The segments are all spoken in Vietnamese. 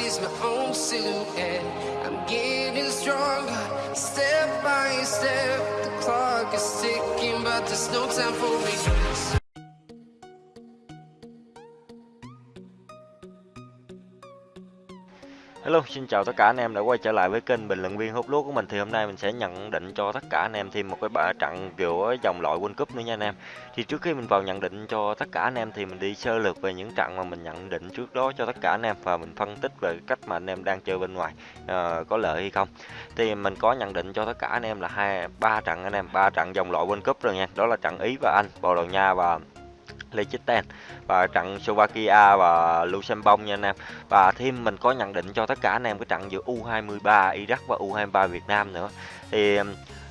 sees my own silhouette. I'm getting stronger, step by step. The clock is ticking, but there's no time for regrets. Hello, xin chào tất cả anh em đã quay trở lại với kênh bình luận viên hút lúa của mình thì hôm nay mình sẽ nhận định cho tất cả anh em thêm một cái bạ trận kiểu dòng loại World Cup nữa nha anh em. Thì trước khi mình vào nhận định cho tất cả anh em thì mình đi sơ lược về những trận mà mình nhận định trước đó cho tất cả anh em và mình phân tích về cách mà anh em đang chơi bên ngoài uh, có lợi hay không. Thì mình có nhận định cho tất cả anh em là hai ba trận anh em, ba trận dòng loại World Cup rồi nha. Đó là trận Ý và Anh, Bồ Đào Nha và Liechtenstein và trận Slovakia và Luxembourg nha anh em. Và thêm mình có nhận định cho tất cả anh em cái trận giữa U23 Iraq và U23 Việt Nam nữa. Thì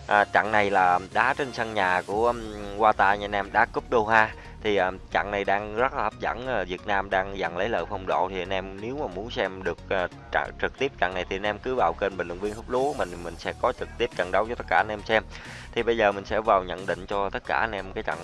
à, trận này là đá trên sân nhà của um, Qatar nha anh em, đá cúp Doha. Thì à, trận này đang rất là hấp dẫn, à, Việt Nam đang dần lấy lợi phong độ thì anh em nếu mà muốn xem được à, trận trực tiếp trận này thì anh em cứ vào kênh bình luận viên hút lúa mình mình sẽ có trực tiếp trận đấu cho tất cả anh em xem. Thì bây giờ mình sẽ vào nhận định cho tất cả anh em cái trận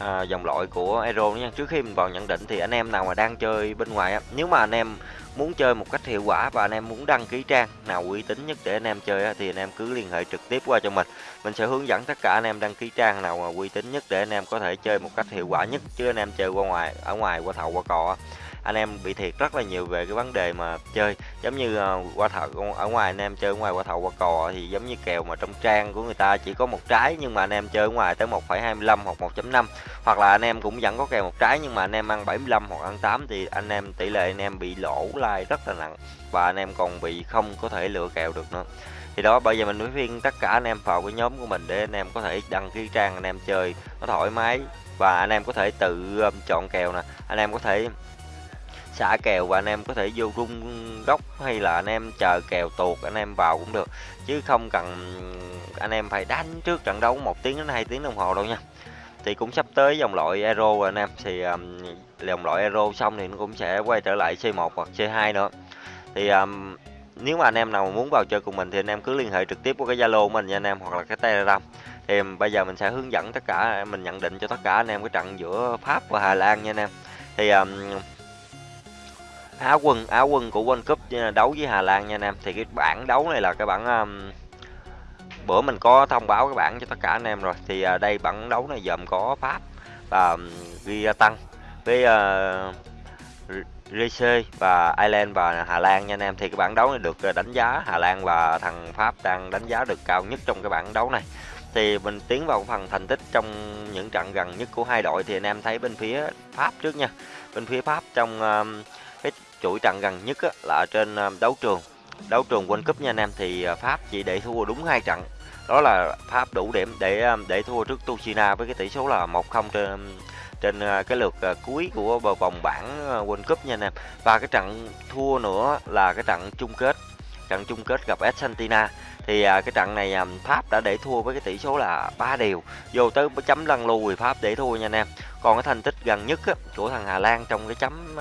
à, dòng loại của Aero nha trước khi mình vào nhận định thì anh em nào mà đang chơi bên ngoài á nếu mà anh em muốn chơi một cách hiệu quả và anh em muốn đăng ký trang nào uy tín nhất để anh em chơi á, thì anh em cứ liên hệ trực tiếp qua cho mình. Mình sẽ hướng dẫn tất cả anh em đăng ký trang nào mà uy tín nhất để anh em có thể chơi một cách hiệu quả nhất chứ anh em chơi qua ngoài ở ngoài qua thầu qua cò á anh em bị thiệt rất là nhiều về cái vấn đề mà chơi giống như uh, qua thầu ở ngoài anh em chơi ngoài qua thầu qua cò thì giống như kèo mà trong trang của người ta chỉ có một trái nhưng mà anh em chơi ngoài tới 1,25 hoặc 1.5 hoặc là anh em cũng vẫn có kèo một trái nhưng mà anh em ăn 75 hoặc ăn 8 thì anh em tỷ lệ anh em bị lỗ lai rất là nặng và anh em còn bị không có thể lựa kèo được nữa thì đó bây giờ mình mới phiên tất cả anh em vào cái nhóm của mình để anh em có thể đăng ký trang anh em chơi nó thoải mái và anh em có thể tự chọn kèo nè anh em có thể xả kèo và anh em có thể vô rung góc hay là anh em chờ kèo tuột anh em vào cũng được. Chứ không cần anh em phải đánh trước trận đấu một tiếng đến hai tiếng đồng hồ đâu nha. Thì cũng sắp tới dòng loại Euro rồi anh em. Thì um, dòng loại Euro xong thì nó cũng sẽ quay trở lại C1 hoặc C2 nữa. Thì um, nếu mà anh em nào muốn vào chơi cùng mình thì anh em cứ liên hệ trực tiếp qua cái Zalo mình nha anh em hoặc là cái Telegram. Thì bây giờ mình sẽ hướng dẫn tất cả mình nhận định cho tất cả anh em cái trận giữa Pháp và Hà Lan nha anh em. Thì um, Á quân Á quân của World Cup ờ, đấu với Hà Lan nha anh em. Thì cái bảng đấu này là cái bảng um, bữa mình có thông báo cái bảng cho tất cả anh em rồi. Thì uh, đây bảng đấu này gồm có Pháp và um, ghi ờ, tăng với uh, RC và Ireland và Hà Lan nha anh em. Thì cái bảng đấu này được đánh giá Hà Lan và thằng Pháp đang đánh giá được cao nhất trong cái bảng đấu này. Thì mình tiến vào phần thành tích trong những trận gần nhất của hai đội. Thì anh em thấy bên phía Pháp trước nha. Bên phía Pháp trong uh, chuỗi trận gần nhất á, là trên ờ, đấu trường. Đấu trường World Cup nha anh em thì ờ, Pháp chỉ để thua đúng hai trận. Đó là Pháp đủ điểm để ờ, để thua trước Tuchina với cái tỷ số là 1-0 trên trên cái lượt cuối của vòng bảng World Cup nha anh em. Và cái trận thua nữa là cái trận chung kết trận chung kết gặp Argentina. Thì cái trận này Pháp đã để thua với cái tỷ số là 3 đều. Vô tới chấm lăn lùi Pháp để thua nha anh em. Còn cái thành tích gần nhất á, của thằng Hà Lan trong cái chấm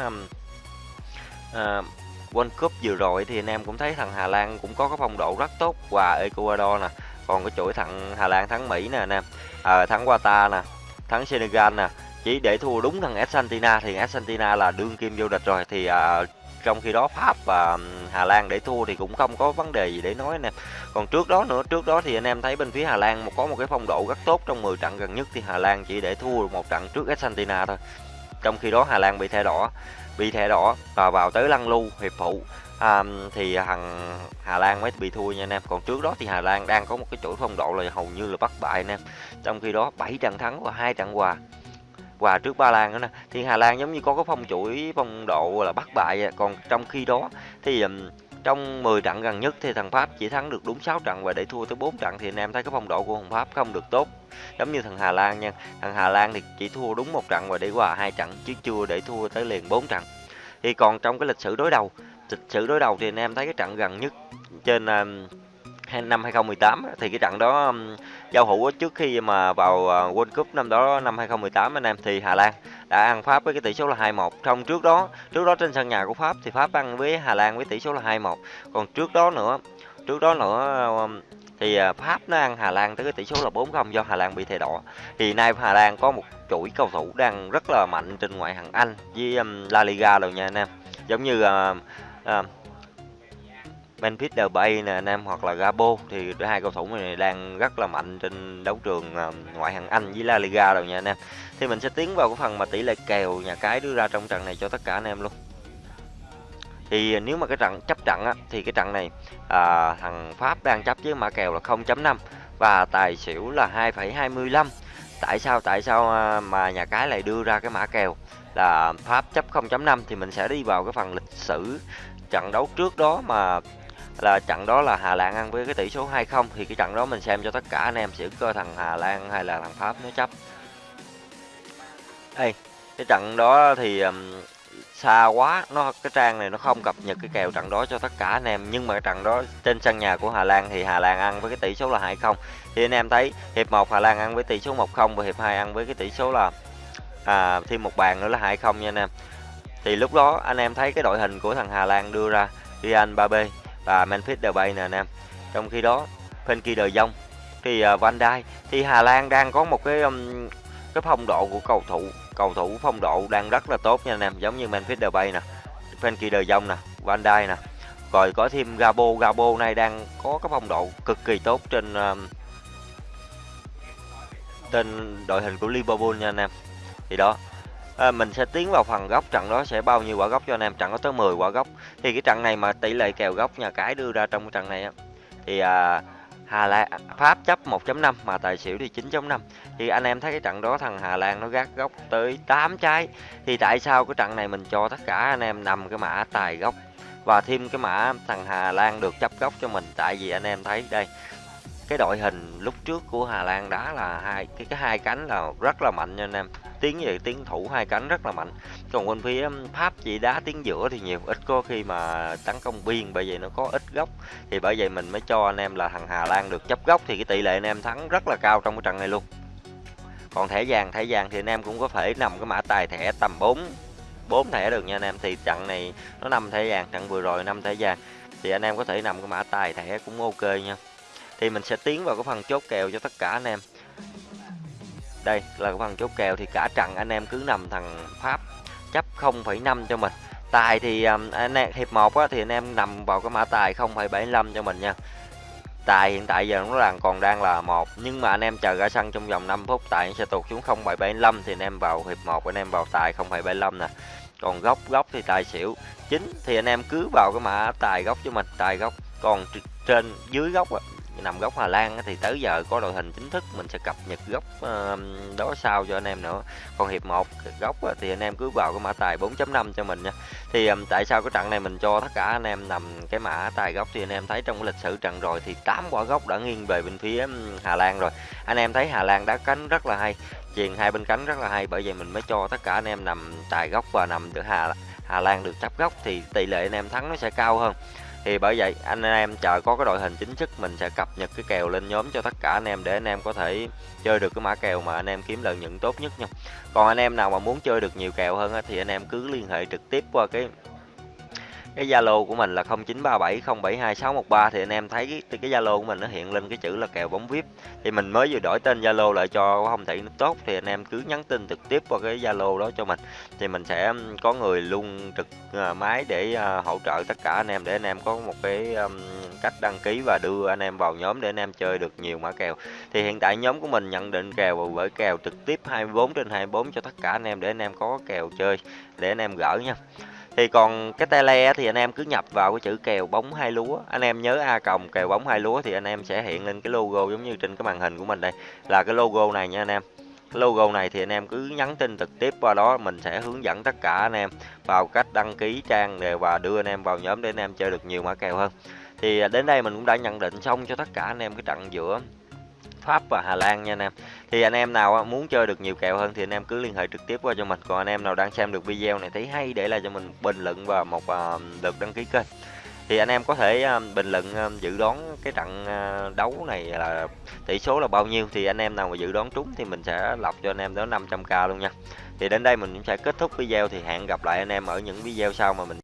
uh, World Cup vừa rồi thì anh em cũng thấy thằng Hà Lan cũng có cái phong độ rất tốt qua Ecuador nè. Còn cái chuỗi thằng Hà Lan thắng Mỹ nè anh em à, thắng Qatar nè thắng Senegal nè. Chỉ để thua đúng thằng Argentina thì Argentina là đương kim vô địch rồi. Thì à, trong khi đó Pháp và Hà Lan để thua thì cũng không có vấn đề gì để nói anh em còn trước đó nữa trước đó thì anh em thấy bên phía Hà Lan có một cái phong độ rất tốt trong 10 trận gần nhất thì Hà Lan chỉ để thua một trận trước Argentina thôi. Trong khi đó Hà Lan bị thẻ đỏ bị thẻ đỏ và vào tới lăn lưu hiệp phụ. À, thì thằng Hà Lan mới bị thua nha anh em. Còn trước đó thì Hà Lan đang có một cái chuỗi phong độ là hầu như là bất bại anh em. Trong khi đó 7 trận thắng và hai trận hòa. Hòa trước Ba Lan nữa nè. Thì Hà Lan giống như có cái phong chuỗi phong độ là bất bại còn trong khi đó thì trong 10 trận gần nhất thì thằng Pháp chỉ thắng được đúng 6 trận và để thua tới 4 trận thì anh em thấy cái phong độ của thằng Pháp không được tốt. Giống như thằng Hà Lan nha. Thằng Hà Lan thì chỉ thua đúng một trận và để hòa hai trận chứ chưa để thua tới liền 4 trận thì còn trong cái lịch sử đối đầu, lịch sử đối đầu thì anh em thấy cái trận gần nhất trên à, năm 2018 thì cái trận đó giao hữu trước khi mà vào à, World Cup năm đó, năm 2018 anh em, thì Hà Lan đã ăn Pháp với cái tỷ số là 2-1 trong trước đó trước đó trên sân nhà của Pháp thì Pháp ăn với Hà Lan với tỷ số là 2-1 còn trước đó nữa, trước đó nữa thì à, Pháp nó ăn Hà Lan tới cái tỷ số là 4-0 do Hà Lan bị thẻ đỏ. Thì nay Hà Lan có một chuỗi cầu thủ đang rất là mạnh trên ngoại hạng Anh với um, La Liga rồi nha anh em. Giống như uh, uh, Memphis Depay nè anh em hoặc là Gabo thì hai cầu thủ này đang rất là mạnh trên đấu trường uh, ngoại hạng Anh với La Liga rồi nha anh em. Thì mình sẽ tiến vào cái phần mà tỷ lệ kèo nhà cái đưa ra trong trận này cho tất cả anh em luôn thì nếu mà cái trận chấp trận á, thì cái trận này à, thằng Pháp đang chấp với mã kèo là 0.5 và tài xỉu là 2,25 tại sao tại sao à, mà nhà cái lại đưa ra cái mã kèo là Pháp chấp 0.5 thì mình sẽ đi vào cái phần lịch sử trận đấu trước đó mà là trận đó là Hà Lan ăn với cái tỷ số 2-0 thì cái trận đó mình xem cho tất cả anh em sẽ coi thằng Hà Lan hay là thằng Pháp nó chấp. Đây cái trận đó thì xa quá. Nó cái trang này nó không cập nhật cái kèo trận đó cho tất cả anh em. Nhưng mà trận đó trên sân nhà của Hà Lan thì Hà Lan ăn với cái tỷ số là 2-0 thì anh em thấy hiệp 1 Hà Lan ăn với tỷ số 1-0 và hiệp 2 ăn với cái tỷ số là à, thêm một bàn nữa là 2-0 nha anh em. Thì lúc đó anh em thấy cái đội hình của thằng Hà Lan đưa ra Ryan Babe và Memphis Depay nè anh em. Trong khi đó Frenkie De Jong thì uh, Van Dijk. Thì Hà Lan đang có một cái um, cái phong độ của cầu thủ cầu thủ phong độ đang rất là tốt nha anh em giống như Memphis Depay nè Frenkie De Jong nè Van Dijk nè. Rồi có thêm Gabo Gabo này đang có cái phong độ cực kỳ tốt trên uh, trên đội hình của Liverpool nha anh em. Thì đó à, mình sẽ tiến vào phần góc trận đó sẽ bao nhiêu quả góc cho anh em? Trận có tới 10 quả góc. Thì cái trận này mà tỷ lệ kèo góc nhà cái đưa ra trong cái trận này á thì à, Hà Lan, Pháp chấp 1.5 mà tài xỉu thì 9.5 thì anh em thấy cái trận đó thằng Hà Lan nó gác góc tới 8 trái. Thì tại sao cái trận này mình cho tất cả anh em nằm cái mã tài góc và thêm cái mã thằng Hà Lan được chấp góc cho mình? Tại vì anh em thấy đây, cái đội hình lúc trước của Hà Lan đá là hai, cái cái hai cánh là rất là mạnh nha anh em tiếng về tiếng thủ hai cánh rất là mạnh. Còn bên phía um, Pháp chỉ đá tiếng giữa thì nhiều, ít có khi mà tấn công biên, bởi vậy nó có ít góc. Thì bởi vậy mình mới cho anh em là thằng Hà Lan được chấp góc thì cái tỷ lệ anh em thắng rất là cao trong cái trận này luôn. Còn thẻ vàng thẻ vàng thì anh em cũng có thể nằm cái mã tài thẻ tầm 4 bốn thẻ được nha anh em. Thì trận này nó năm thẻ vàng, trận vừa rồi năm thẻ vàng. Thì anh em có thể nằm cái mã tài thẻ cũng ok nha. Thì mình sẽ tiến vào cái phần chốt kèo cho tất cả anh em đây là cái phần chốt kèo thì cả trận anh em cứ nằm thằng Pháp chấp 0,5 cho mình. Tài thì um, anh em hiệp 1 á, thì anh em nằm vào cái mã tài 0,75 cho mình nha. Tài hiện tại giờ nó là còn đang là một nhưng mà anh em chờ ra sân trong vòng 5 phút tài sẽ tụt xuống 0,75 thì anh em vào hiệp 1 anh em vào tài 0,75 nè. Còn góc góc thì tài xỉu chính thì anh em cứ vào cái mã tài góc cho mình tài góc còn trên dưới góc nằm góc Hà Lan thì tới giờ có đội hình chính thức, mình sẽ cập nhật góc ờ, đó sau cho anh em nữa. Còn hiệp 1 góc thì anh em cứ vào cái mã tài 4.5 cho mình nha. Thì tại sao cái trận này mình cho tất cả anh em nằm cái mã tài góc thì anh em thấy trong cái lịch sử trận rồi thì 8 quả góc đã nghiêng về bên phía Hà Lan rồi. Anh em thấy Hà Lan đá cánh rất là hay, chuyền hai bên cánh rất là hay, bởi vậy mình mới cho tất cả anh em nằm tài góc và nằm giữa Hà Hà Lan được chấp góc thì tỷ lệ anh em thắng nó sẽ cao hơn thì bởi vậy, anh em chờ có cái đội hình chính thức, mình sẽ cập nhật cái kèo lên nhóm cho tất cả anh em để anh em có thể chơi được cái mã kèo mà anh em kiếm lợi nhuận tốt nhất nha. Còn anh em nào mà muốn chơi được nhiều kèo hơn thì anh em cứ liên hệ trực tiếp qua cái cái Zalo của mình là 0937072613 thì anh em thấy cái cái Zalo của mình nó hiện lên cái chữ là kèo bóng VIP. Thì mình mới vừa đổi tên Zalo lại cho không thể nó tốt thì anh em cứ nhắn tin trực tiếp qua cái Zalo đó cho mình. Thì mình sẽ có người luôn trực à, máy để à, hỗ trợ tất cả anh em để anh em có một cái cách đăng ký và đưa anh em vào nhóm để anh em chơi được nhiều mã kèo. Thì hiện tại nhóm của mình nhận định kèo với kèo trực tiếp 24 trên 24 cho tất cả anh em để anh em có kèo chơi, để anh em gỡ nha thì còn cái tele thì anh em cứ nhập vào cái chữ kèo bóng hai lúa. Anh em nhớ a còng kèo bóng hai lúa thì anh em sẽ hiện lên cái logo giống như trên cái màn hình của mình đây. Là cái logo này nha anh em. Cái logo này thì anh em cứ nhắn tin trực tiếp qua đó, mình sẽ hướng dẫn tất cả anh em vào cách đăng ký trang và đưa anh em vào nhóm để anh em chơi được nhiều mã kèo hơn. Thì à, đến đây mình cũng đã nhận định xong cho tất cả anh em cái trận giữa Pháp và Hà Lan nha anh em. Thì anh em nào muốn chơi được nhiều kèo hơn thì anh em cứ liên hệ trực tiếp qua cho mình. Còn anh em nào đang xem được video này thấy hay để lại cho mình bình luận và một ờ, lượt đăng ký kênh. Thì anh em có thể ờ, bình luận ờ, dự đoán cái trận đấu này là tỷ số là bao nhiêu. Thì anh em nào mà dự đoán trúng thì mình sẽ lọc cho anh em đó 500k luôn nha. Thì đến đây mình cũng sẽ kết thúc video thì hẹn gặp lại anh em ở những video sau mà mình